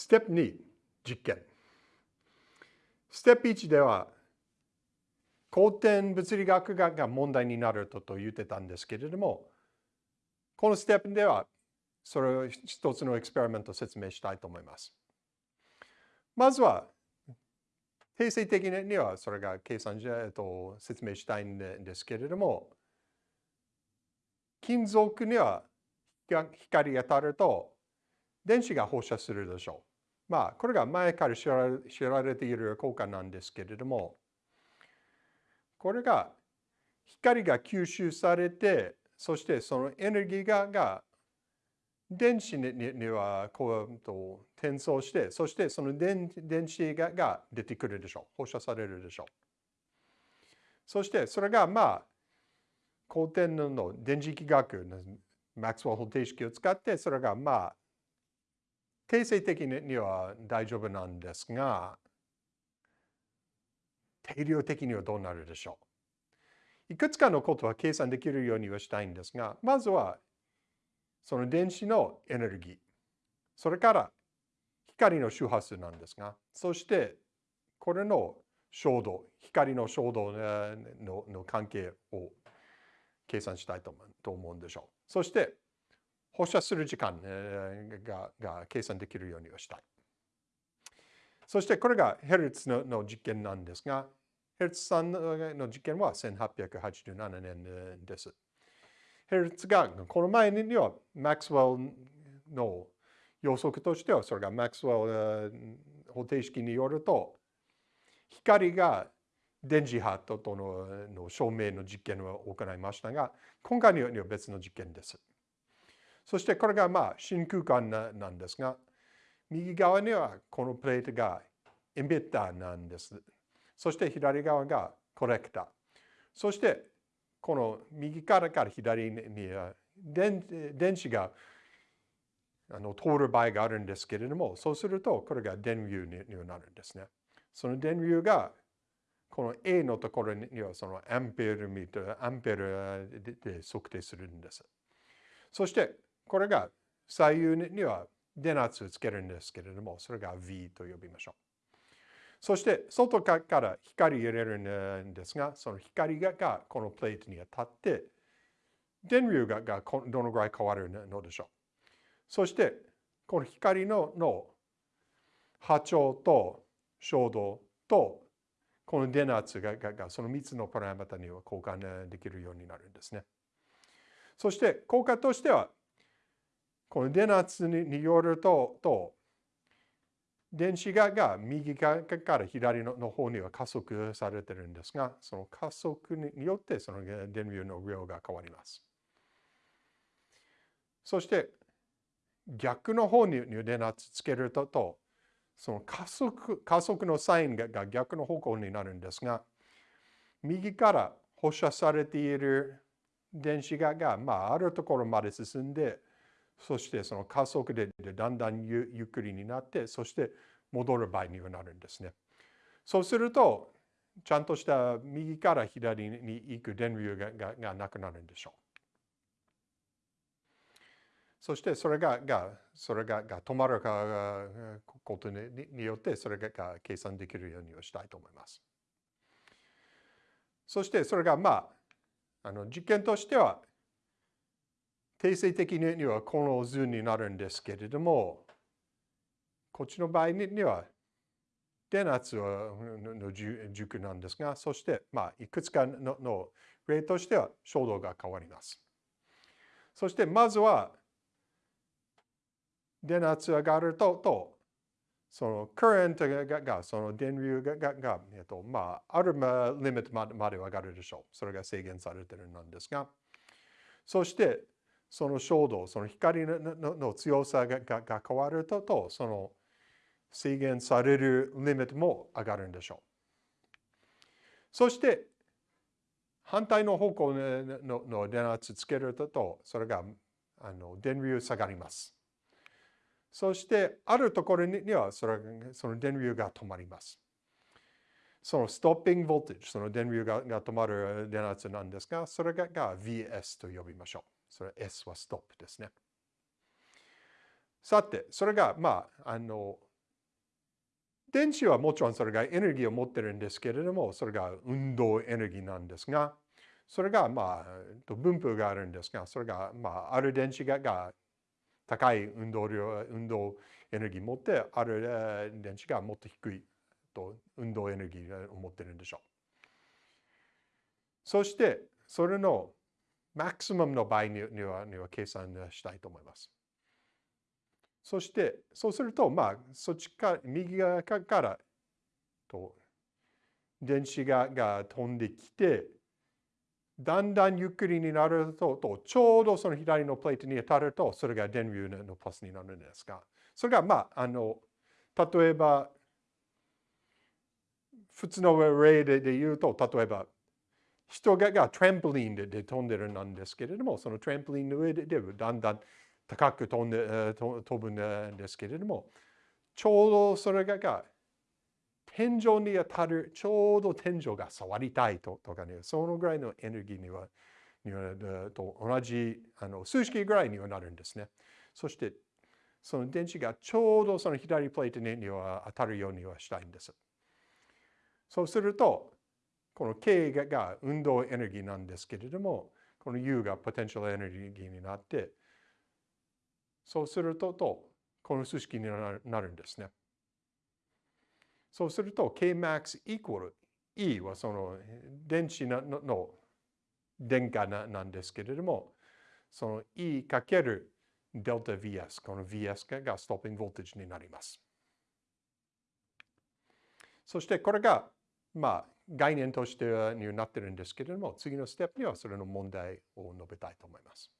ステップ2、実験。ステップ1では、後天物理学が問題になると言ってたんですけれども、このステップでは、それを一つのエクスペリメントを説明したいと思います。まずは、定性的にはそれが計算じゃ、えっと、説明したいんですけれども、金属には光が当たると電子が放射するでしょう。まあ、これが前から知ら知られている効果なんですけれども、これが光が吸収されて、そしてそのエネルギーがが電子にはこうと転送して、そしてその電電子がが出てくるでしょう。放射されるでしょう。そしてそれがまあ、後天の電磁気学のマックスウェル方程式を使って、それがまあ、定性的には大丈夫なんですが、定量的にはどうなるでしょう？いくつかのことは計算できるようにはしたいんですが、まずは、その電子のエネルギー、それから光の周波数なんですが、そしてこれの衝動、光の衝動のの関係を計算したいと思うんでしょう。そして放射する時間がが計算できるようにはしたい。そしてこれがヘルツのの実験なんですが、ヘルツさんの実験は1887年です。ヘルツがこの前にはマックスウェルの予測としてはそれがマックスウェル方程式によると光が電磁波とのの証明の実験を行いましたが今回には別の実験です。そしてこれがまあ真空間なんですが右側にはこのプレートがエンビッターなんです。そして左側がコレクター。そしてこの右からから左に電電子があの通る場合があるんですけれども、そうするとこれが電流になるんですね。その電流がこの A のところにはそのアンペアミーター、アンペアで測定するんです。そしてこれが左右には電圧をつけるんですけれども、それが V と呼びましょう。そして外から光入れるんですが、その光がこのプレートに当たって、電流がどのぐらい変わるのでしょう。そして、この光のの波長と衝動とこの電圧ががその3つのパラメータには交換できるようになるんですね。そして効果としては、この電圧によるとと電子がが右から左の方には加速されてるんですが、その加速によってその電流の量が変わります。そして逆の方に電圧つけると、その加速加速のサインが逆の方向になるんですが、右から放射されている電子がが、まあ、あるところまで進んで、そしてその加速でだんだんゆっくりになって、そして戻る場合にはなるんですね。そうすると、ちゃんとした右から左に行く電流がががなくなるんでしょう。そしてそれががそれがが止まるかことにによってそれがが計算できるようにしたいと思います。そしてそれがまああの実験としては定性的にはこの図になるんですけれども、こっちの場合には電圧の軸なんですが、そして、まあ、いくつかのの例としては衝動が変わります。そして、まずは、電圧上がると、とその current がが、その電流がが、えっと、まあ、あるリミットまで上がるでしょう。それが制限されてるんですが、そして、その衝動、その光の強さが変わるとと、その制限されるリミットも上がるんでしょう。そして、反対の方向のの電圧つけると、それがあの電流下がります。そして、あるところにはそれその電流が止まります。そのストッピングボルテージ、その電流がが止まる電圧なんですが、それがが VS と呼びましょう。それ S はストップですね。さて、それが、まあ、あの、電子はもちろんそれがエネルギーを持ってるんですけれども、それが運動エネルギーなんですが、それがまあ、分布があるんですが、それがまあ、ある電子がが高い運動量、運動エネルギーを持って、ある電子がもっと低いと運動エネルギーを持ってるんでしょう。そして、それのマクシマムの場合にはには計算したいと思います。そして、そうすると、まあ、そっちか、右側からと電子がが飛んできて、だんだんゆっくりになると、とちょうどその左のプレートに当たると、それが電流のプラスになるんですが、それが、まあ、あの、例えば、普通の例で言うと、例えば、人ががトランポリンで飛んでるなんですけれども、そのトランポリンの上ででだんだん高く飛んで飛ぶんですけれども、ちょうどそれが天井に当たる、ちょうど天井が触りたいととかね、そのぐらいのエネルギーにはにはと同じあの数式ぐらいにはなるんですね。そして、その電子がちょうどその左プレートには当たるようにはしたいんです。そうすると、この K が運動エネルギーなんですけれども、この U がポテンシャルエネルギーになって、そうすると、とこの数式になるんですね。そうすると、Kmax イコール E はその電子の電荷なんですけれども、その E かけるデルタ VS、この VS がストッピングボルテージになります。そしてこれが、まあ、概念としてになってるんですけれども、次のステップにはそれの問題を述べたいと思います。